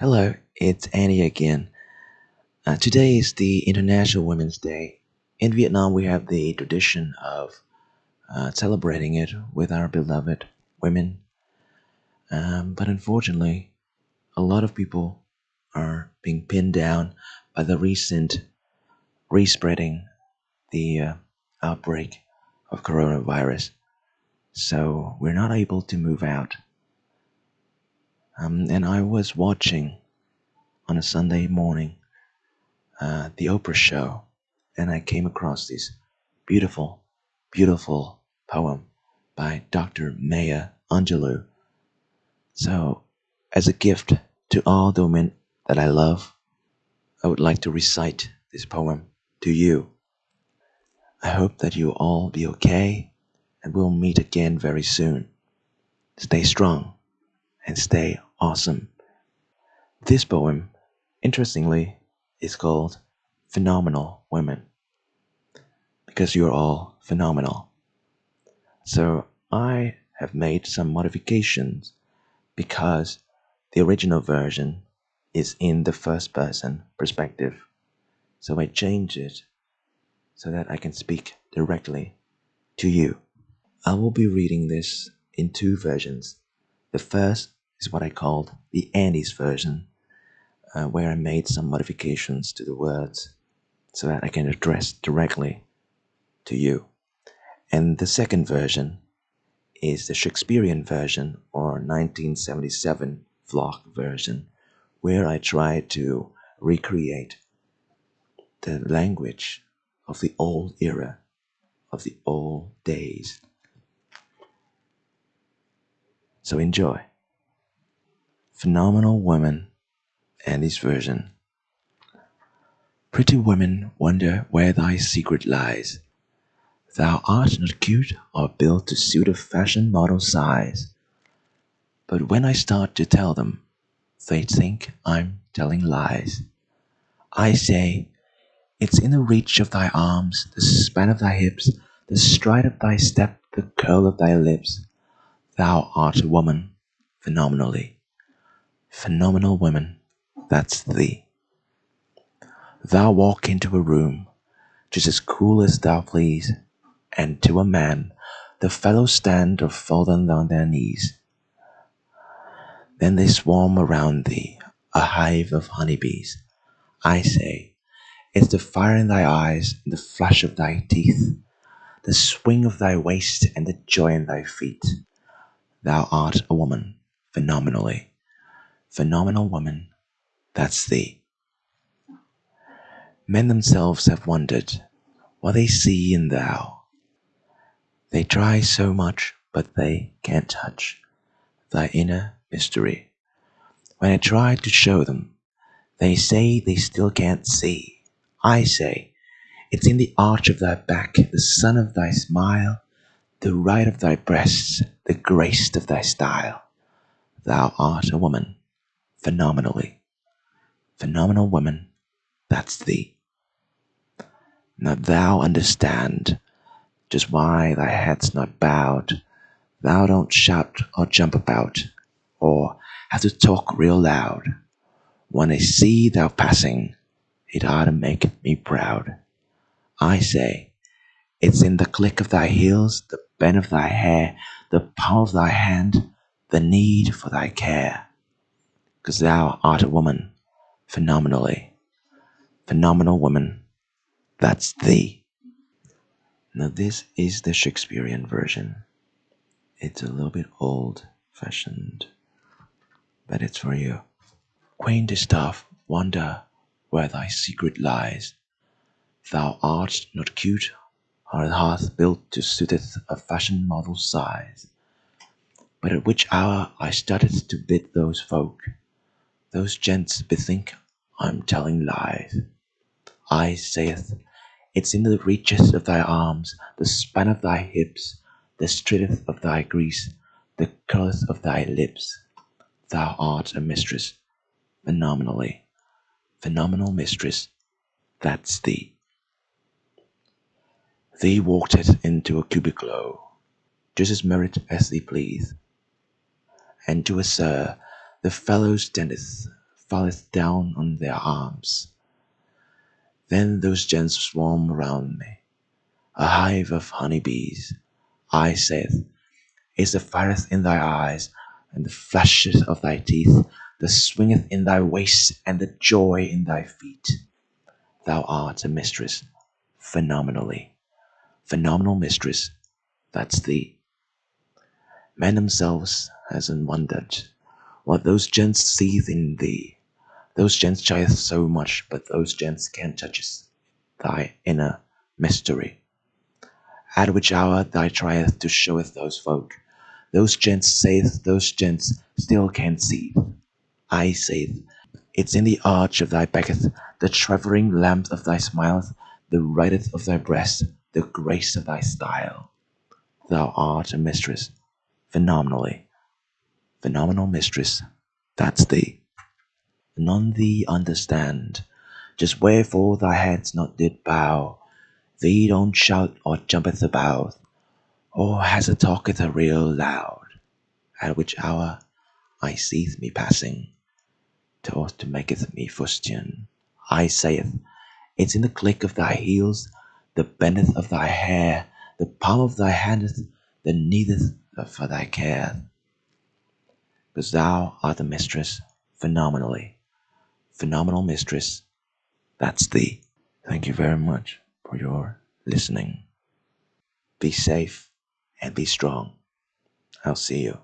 Hello, it's Annie again. Uh, today is the International Women's Day. In Vietnam, we have the tradition of uh, celebrating it with our beloved women. Um, but unfortunately, a lot of people are being pinned down by the recent respreading the uh, outbreak of coronavirus. So we're not able to move out. Um, and I was watching on a Sunday morning uh, the Oprah show, and I came across this beautiful, beautiful poem by Dr. Maya Angelou. So, as a gift to all the women that I love, I would like to recite this poem to you. I hope that you all be okay, and we'll meet again very soon. Stay strong and stay awesome. This poem, interestingly, is called Phenomenal Women because you're all phenomenal. So I have made some modifications because the original version is in the first person perspective. So I change it so that I can speak directly to you. I will be reading this in two versions. The first is what I called the Andy's version, uh, where I made some modifications to the words so that I can address directly to you. And the second version is the Shakespearean version or 1977 vlog version, where I try to recreate the language of the old era, of the old days. So enjoy. Phenomenal Woman, Andy's version. Pretty women wonder where thy secret lies. Thou art not cute or built to suit a fashion model's size. But when I start to tell them, they think I'm telling lies. I say, it's in the reach of thy arms, the span of thy hips, the stride of thy step, the curl of thy lips. Thou art a woman, phenomenally. Phenomenal woman, that's thee. Thou walk into a room, just as cool as thou please, and to a man the fellows stand or fall down on their knees. Then they swarm around thee, a hive of honeybees. I say, it's the fire in thy eyes, and the flash of thy teeth, the swing of thy waist, and the joy in thy feet. Thou art a woman, phenomenally. Phenomenal woman, that's thee. Men themselves have wondered what they see in thou. They try so much, but they can't touch thy inner mystery. When I try to show them, they say they still can't see. I say, it's in the arch of thy back, the sun of thy smile, the right of thy breasts, the grace of thy style. Thou art a woman, phenomenally. Phenomenal woman, that's thee. Now thou understand just why thy head's not bowed. Thou don't shout or jump about, or have to talk real loud. When I see thou passing, it ought to make me proud. I say, it's in the click of thy heels, the bend of thy hair, the palm of thy hand, the need for thy care. 'Cause thou art a woman, phenomenally. Phenomenal woman, that's thee. Now, this is the Shakespearean version. It's a little bit old fashioned, but it's for you. Quaint stuff, wonder where thy secret lies. Thou art not cute, or hath built to suiteth a fashion model size. But at which hour I started to bid those folk, those gents bethink I'm telling lies. I saith, it's in the reaches of thy arms, the span of thy hips, the stritteth of thy grease, the curleth of thy lips. Thou art a mistress, phenomenally, phenomenal mistress, that's thee. Thee walked it into a cubicle, just as merit as thee please, and to a sir the fellow standeth falleth down on their arms. Then those gents swarm around me, a hive of honey bees. I saith, Is the fireth in thy eyes, and the flashes of thy teeth, the swingeth in thy waist, and the joy in thy feet. Thou art a mistress, phenomenally, phenomenal mistress, that's thee. Men themselves hasn't wondered what those gents seeth in thee. Those gents tryeth so much, but those gents can't touch thy inner mystery. At which hour thy trieth to showeth those folk. Those gents saith those gents still can't see. I saith it's in the arch of thy becketh, the travelling lamp of thy smileth, the writeth of thy breast, the grace of thy style. Thou art a mistress, phenomenally, phenomenal mistress, that's thee. None thee understand, just wherefore thy head's not did bow. Thee don't shout or jumpeth about, or has a talketh a real loud. At which hour I seeth me passing, to to maketh me fustian. I saith, it's in the click of thy heels, the bendeth of thy hair, the palm of thy handeth, the needeth for thy care. Because thou art the mistress, phenomenally, phenomenal mistress, that's thee. Thank you very much for your listening. Be safe and be strong. I'll see you.